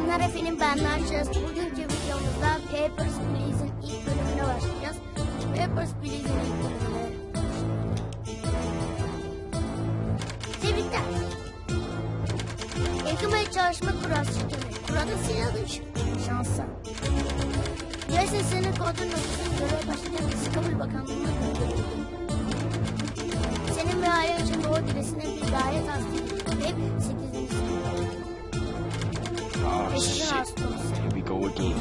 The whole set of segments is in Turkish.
Selamlar efendim ben Narşas. Bugünkü videomuzda Papers, Please'in ilk bölümüne başlayacağız. Papers, Please'in ilk bölümüne. Tebrikler. Yakımaya çalışma kurası çıkıyor. Kurada silahlı şansa. Jason senin kodun noktasını göreve başlayacak. Kabul bakanlığına gönderildi. Senin ve ailen için doğru diresine bir daire tasdik. Ve 8. Oh, shit. Here we go again.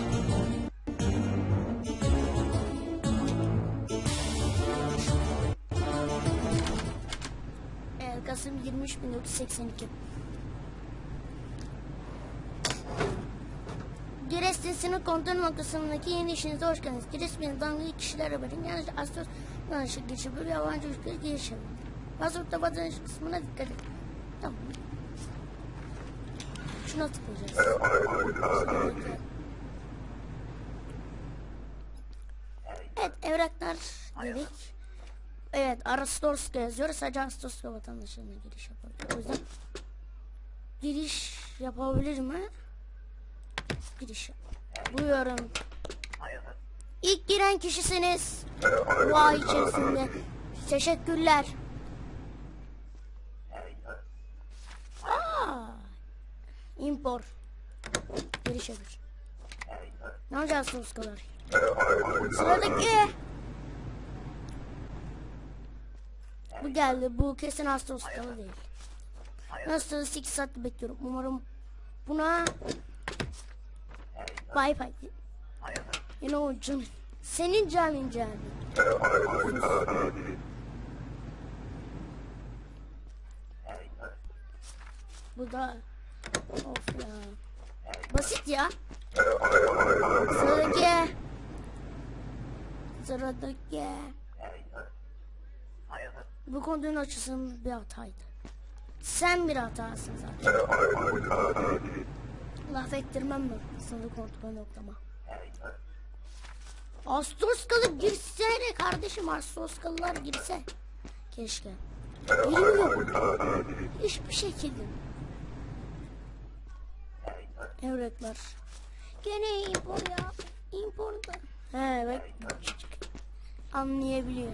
Kasım 23 1982. Giresun sınır kontrol noktasındaki yeni işinize hoş geldiniz. Giresun'un dangalı kişiler haberin yalnızca Astos yanlışlık geçiyor. Böyle yabancı ülkelere giriş yapın. Pasaportta vatandaş kısmına dikkat edin. Tamam. Şuna tıklayacağız. Evet evraklar dedik. Evet Arastos'ta yazıyor. Sadece Arastos'ta vatandaşlarına giriş yapabilir. O yüzden giriş yapabilir mi? Giriş. Buyurun. İlk giren kişisiniz. Bu ay içerisinde. Teşekkürler. İmpor. Giriş yapır. Ne yapacağız Toskalar? Sıradaki. Bu geldi. Bu kesin hasta hastalığı değil. Nasıl 8 saat bekliyorum. Umarım buna bay bay. Yine o canın. Senin canın canın. Bu da of ya. Basit ya. Sıradaki. Sıradaki. Bu konunun açısının bir hataydı. Sen bir hatasın zaten. Laf ettirmem mi? Sınırı kontrol noktama. Ağustos'kalı girsene kardeşim Ağustos'kalılar girse. Keşke. Girmiyor. Hiçbir şekilde. Evrekler. Gene impor ya. İmpor da. He bak. Anlayabiliyor.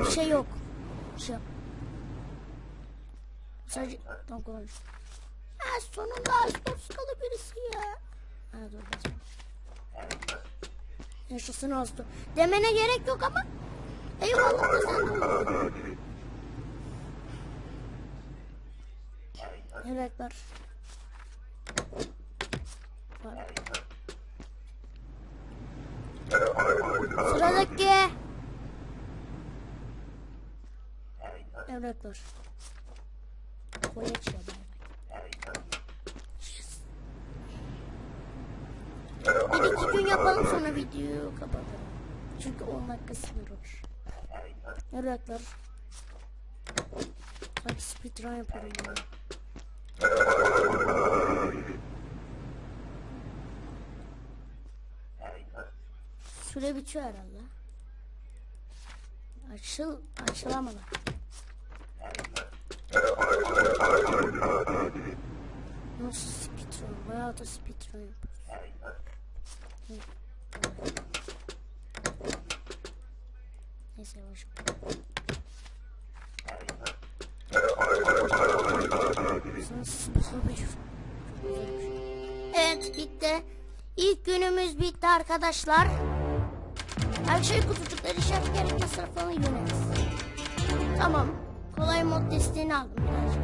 Bir şey yok. Bir şey. Sadece tam konuş. Ha sonunda Ağustos'kalı birisi ya. Ha dur basma. Yaşasın Ağustos. Demene gerek yok ama. Eyvallah da sen de Sıradaki. Evraklar. Koyaç ya bay bay. Bir iki yapalım sonra videoyu kapatalım. Çünkü 10 dakika sınırır. Evraklar. Hadi speedrun yapalım. ya. Süre bitiyor herhalde. Açıl, açılamadı. Nasıl speedrun? Bayağı da speedrun yapıyoruz. Neyse yavaş. Evet bitti. İlk günümüz bitti arkadaşlar. Şey kutucukları işaret gerekli sınıflarını yönet. Tamam. Kolay mod desteğini aldım birazcık.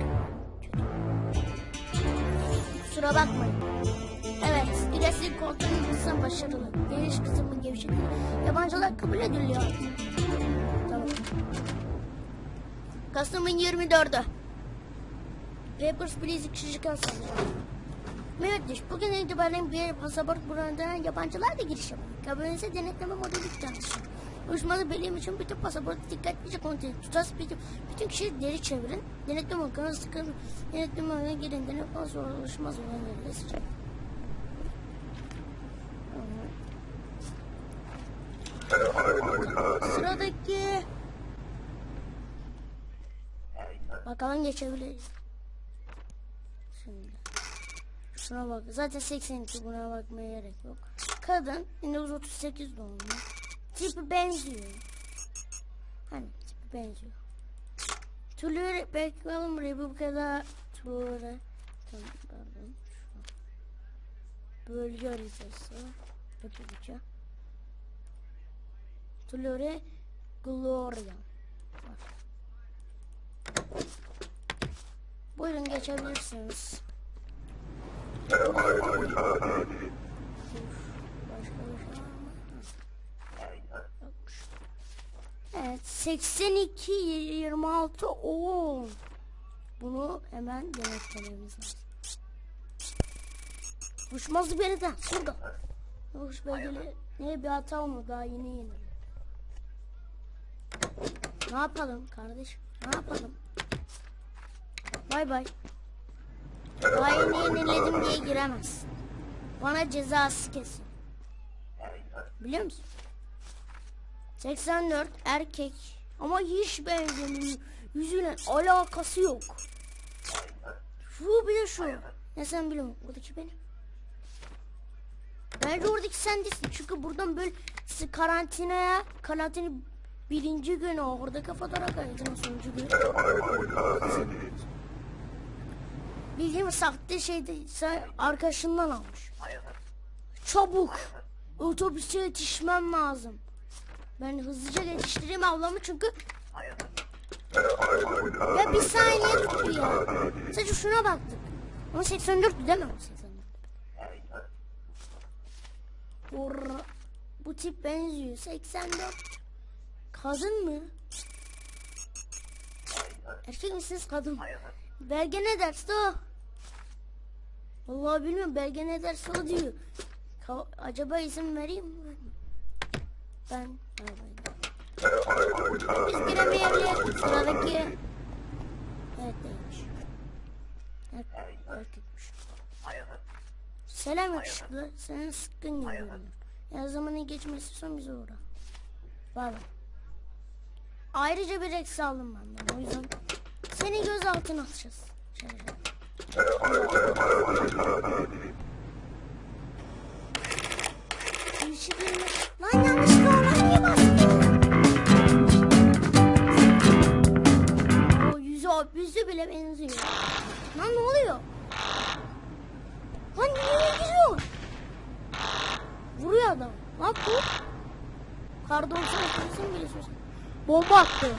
Kusura bakmayın. Evet. İlesim kontrolü kısım başarılı. Geniş kısmı gevşek. Yabancılar kabul ediliyor. Tamam. Kasım'ın 24'ü. Papers Please kişilikten sanacağım. Mühendis, bugün itibaren bir pasaport buranından yabancılar da giriş yapıyor. Kabininize denetleme modeli çalışıyor. Uyuşmalı belirlem için bütün pasaportu dikkatlice kontrol edin. Tutas bütün, bütün kişiyi deri çevirin. Denetleme organı sıkın. Denetleme organı girin. Denetleme sonra oluşmaz olan yerleri seçin. Sıradaki... Bakalım geçebiliriz. Şuna bak. Zaten 82 buna bakmaya gerek yok. Kadın 1938 doğumlu. Tipi benziyor. Hani tipi benziyor. Tulure bakalım Republika'da Tulure Tamam pardon. Bölge haritası. Republika. Tulure Gloria. Bak. Buyurun geçebilirsiniz. Başka bir şey var mı? Yokmuş. Evet 82 26 10. Bunu hemen denetlememiz lazım. Uçmaz bir yerden şurada. Uç belgeli ne bir hata mı daha yeni yeni. Ne yapalım kardeşim? Ne yapalım? Bay bay. Daha yeni yeniledim diye giremez. Bana cezası kesin. Biliyor musun? 84 erkek ama hiç benzemiyor. Yüzüyle alakası yok. Şu bir de şu. Ne sen biliyorum. Oradaki benim. Bence oradaki sen değilsin. Çünkü buradan böyle karantinaya, karantina birinci günü oradaki fotoğraf karantina sonuncu günü. Bildiğim sahte şeyde sen arkadaşından almış. Çabuk. Otobüse yetişmem lazım. Ben hızlıca yetiştireyim ablamı çünkü ya bir saniye tuttu ya. Sadece şuna baktık. Ama 84 değil mi? o 84. Orra. Bu tip benziyor. 84. Kadın mı? Erkek misiniz kadın? Belge ne derse o. Vallahi bilmiyorum belge ne derse o diyor. Ka- acaba izin vereyim mi? Ben giremeyebiliriz. Sıradaki. Evet değilmiş. Evet, erkekmiş. Selam yakışıklı. Senin sıkkın görünüyor. Ya zamanın geçmesi son bize uğra. Bay. Ayrıca bir eksi aldım benden. O yüzden seni gözaltına alacağız. Şöyle. Yüzü, bile benziyor. Lan ne oluyor? Lan niye gidiyor? Vuruyor adam. Lan bu. Kar 90 kesin bile söylesene. Bomba attı.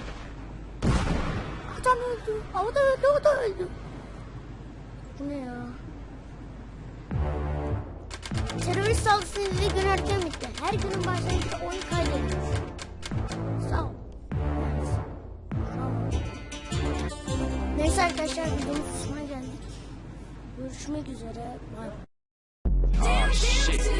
Adam öldü. O da öldü, o da öldü. Ne ya? Terörist saldırısı nedeniyle gün erken bitti. Her günün başlangıçta oyun. Evet. Sağ ol. Neyse arkadaşlar videomuz sonuna geldik. Görüşmek üzere. Bye. Oh shit.